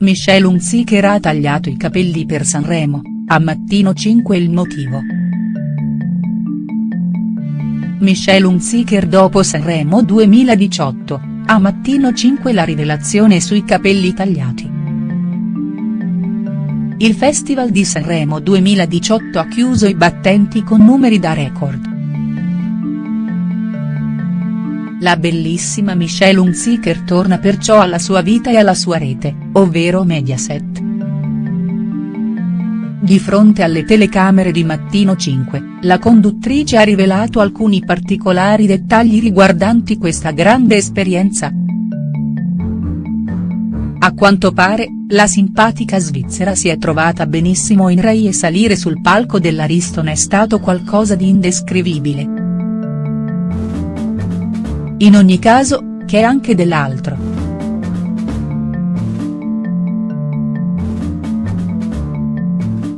Michelle Hunziker ha tagliato i capelli per Sanremo, a Mattino 5 il motivo. Michelle Hunziker dopo Sanremo 2018, a Mattino 5 la rivelazione sui capelli tagliati. Il Festival di Sanremo 2018 ha chiuso i battenti con numeri da record. La bellissima Michelle Hunziker torna perciò alla sua vita e alla sua rete, ovvero Mediaset. Di fronte alle telecamere di Mattino 5, la conduttrice ha rivelato alcuni particolari dettagli riguardanti questa grande esperienza. A quanto pare, la simpatica svizzera si è trovata benissimo in Rai e salire sul palco dell'Ariston è stato qualcosa di indescrivibile. In ogni caso, che anche dell'altro.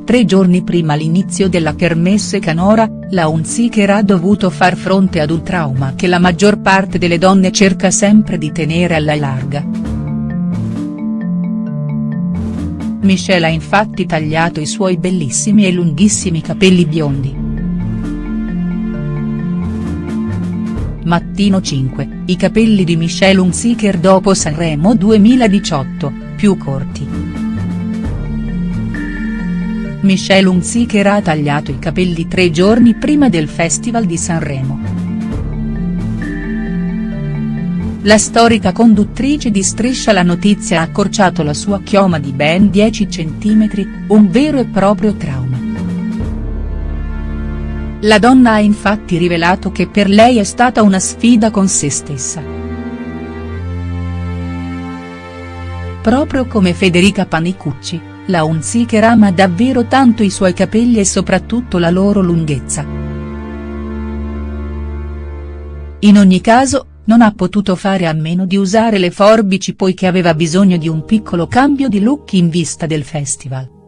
Tre giorni prima l'inizio della Kermesse Canora, la Hunziker ha dovuto far fronte ad un trauma che la maggior parte delle donne cerca sempre di tenere alla larga. Michelle ha infatti tagliato i suoi bellissimi e lunghissimi capelli biondi. Mattino 5, i capelli di Michelle Hunziker dopo Sanremo 2018, più corti. Michelle Hunziker ha tagliato i capelli tre giorni prima del Festival di Sanremo. La storica conduttrice di Striscia la notizia ha accorciato la sua chioma di ben 10 cm, un vero e proprio trauma. La donna ha infatti rivelato che per lei è stata una sfida con se stessa. Proprio come Federica Panicucci, la Hunziker ama davvero tanto i suoi capelli e soprattutto la loro lunghezza. In ogni caso, non ha potuto fare a meno di usare le forbici poiché aveva bisogno di un piccolo cambio di look in vista del festival.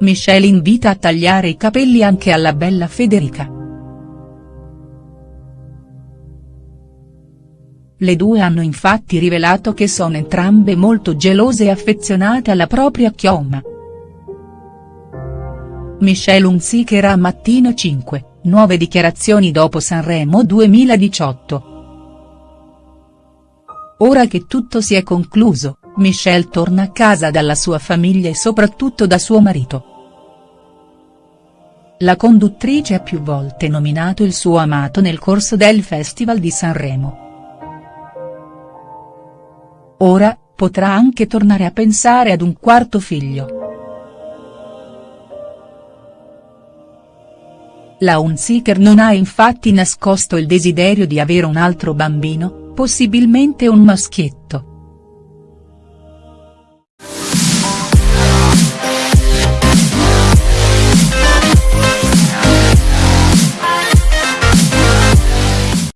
Michelle invita a tagliare i capelli anche alla bella Federica. Le due hanno infatti rivelato che sono entrambe molto gelose e affezionate alla propria chioma. Michelle Hunziker a Mattino 5, nuove dichiarazioni dopo Sanremo 2018. Ora che tutto si è concluso, Michelle torna a casa dalla sua famiglia e soprattutto da suo marito. La conduttrice ha più volte nominato il suo amato nel corso del Festival di Sanremo. Ora, potrà anche tornare a pensare ad un quarto figlio. La Hunziker non ha infatti nascosto il desiderio di avere un altro bambino, possibilmente un maschietto.